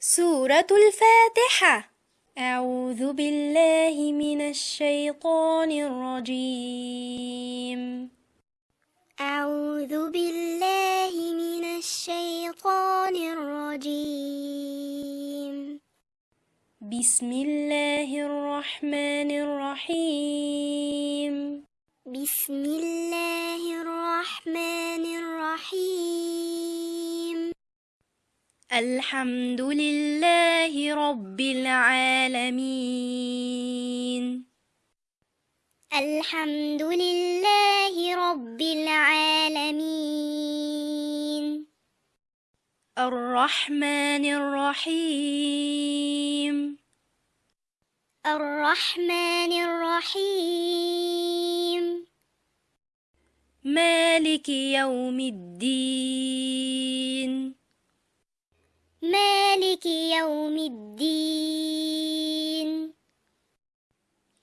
سورة الفاتحة. أعوذ بالله من الشيطان الرجيم. أعوذ بالله من الشيطان الرجيم. بسم الله الرحمن الرحيم. بسم الحمد لله رب العالمين. الحمد لله رب العالمين. الرحمن الرحيم. الرحمن الرحيم. مالك يوم الدين. مالك يوم الدين.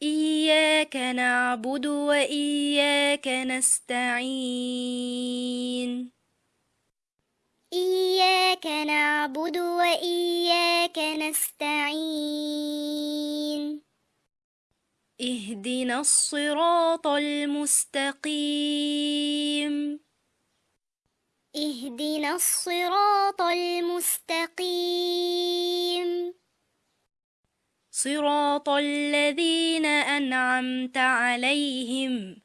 إياك نعبد وإياك نستعين. إياك نعبد وإياك نستعين. اهدنا الصراط المستقيم. اهدنا الصراط المستقيم. صراط الذين أنعمت عليهم.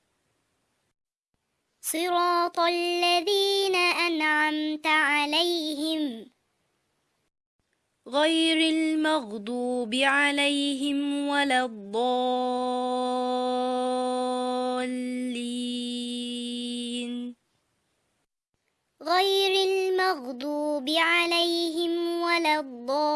صراط الذين أنعمت عليهم. غير المغضوب عليهم ولا الضالين. غير المغضوب عليهم ولا الضالين.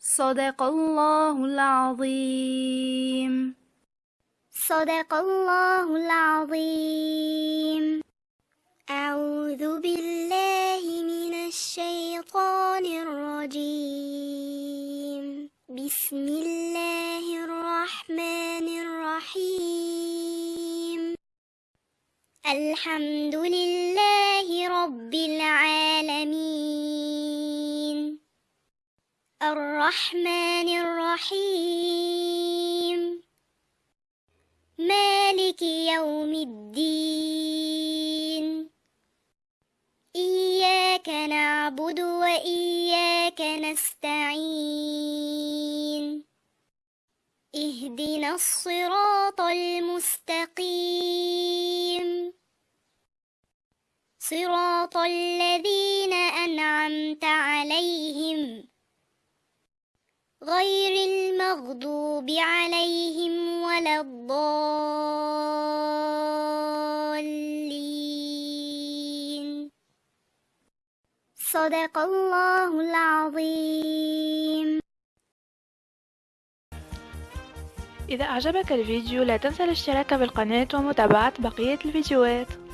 صدق الله العظيم. صدق الله العظيم. أعوذ بالله من الشيطان الرجيم. بسم الله الحمد لله رب العالمين. الرحمن الرحيم. مالك يوم الدين. إياك نعبد وإياك نستعين. اهدنا الصراط المستقيم. صراط الذين أنعمت عليهم غير المغضوب عليهم ولا الضالين. صدق الله العظيم. إذا أعجبك الفيديو لا تنسى الاشتراك بالقناة ومتابعة بقية الفيديوهات.